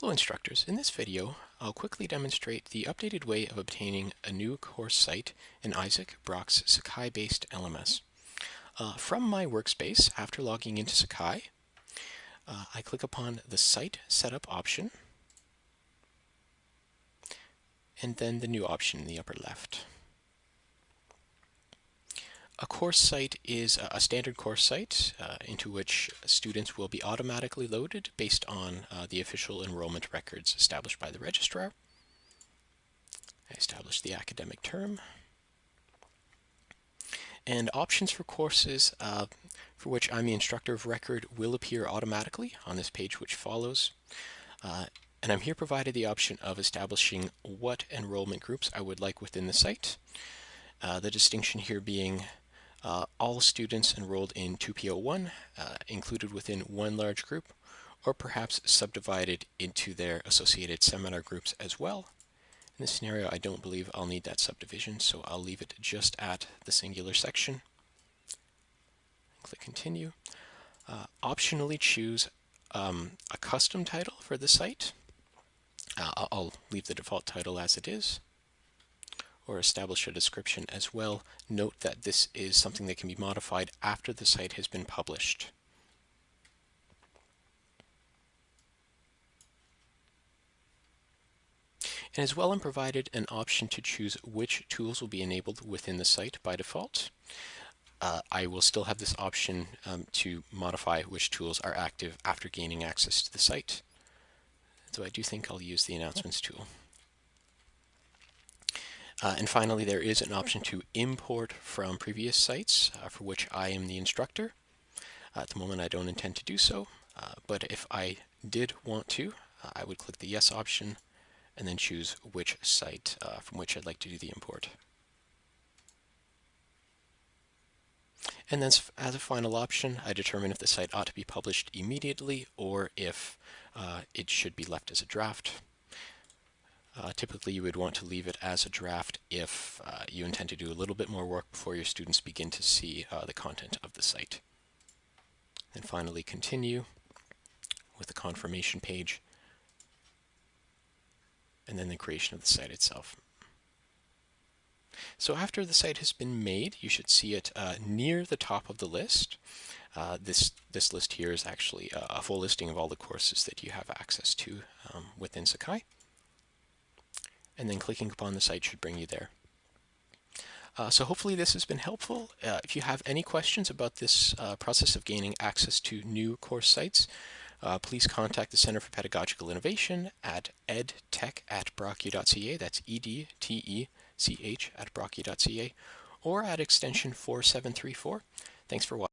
Hello instructors, in this video I'll quickly demonstrate the updated way of obtaining a new course site in Isaak Brock's Sakai-based LMS. Uh, from my workspace, after logging into Sakai, uh, I click upon the Site Setup option and then the new option in the upper left. A course site is a standard course site uh, into which students will be automatically loaded based on uh, the official enrollment records established by the registrar. I establish the academic term. And options for courses uh, for which I'm the instructor of record will appear automatically on this page which follows. Uh, and I'm here provided the option of establishing what enrollment groups I would like within the site. Uh, the distinction here being uh, all students enrolled in 2PO1 uh, included within one large group, or perhaps subdivided into their associated seminar groups as well. In this scenario, I don't believe I'll need that subdivision, so I'll leave it just at the singular section. Click Continue. Uh, optionally choose um, a custom title for the site. Uh, I'll leave the default title as it is or establish a description as well. Note that this is something that can be modified after the site has been published. And as well, I'm provided an option to choose which tools will be enabled within the site by default. Uh, I will still have this option um, to modify which tools are active after gaining access to the site. So I do think I'll use the announcements tool. Uh, and finally, there is an option to import from previous sites uh, for which I am the instructor. Uh, at the moment, I don't intend to do so, uh, but if I did want to, uh, I would click the yes option and then choose which site uh, from which I'd like to do the import. And then as a final option, I determine if the site ought to be published immediately or if it should be left as a draft. Typically, you would want to leave it as a draft if uh, you intend to do a little bit more work before your students begin to see uh, the content of the site. And finally, continue with the confirmation page, and then the creation of the site itself. So after the site has been made, you should see it uh, near the top of the list. Uh, this, this list here is actually a full listing of all the courses that you have access to um, within Sakai and then clicking upon the site should bring you there. Uh, so hopefully this has been helpful. Uh, if you have any questions about this uh, process of gaining access to new course sites, uh, please contact the Center for Pedagogical Innovation at edtech at brock-u.ca, that's E-D-T-E-C-H at brock-u.ca, or at extension 4734. Thanks for watching.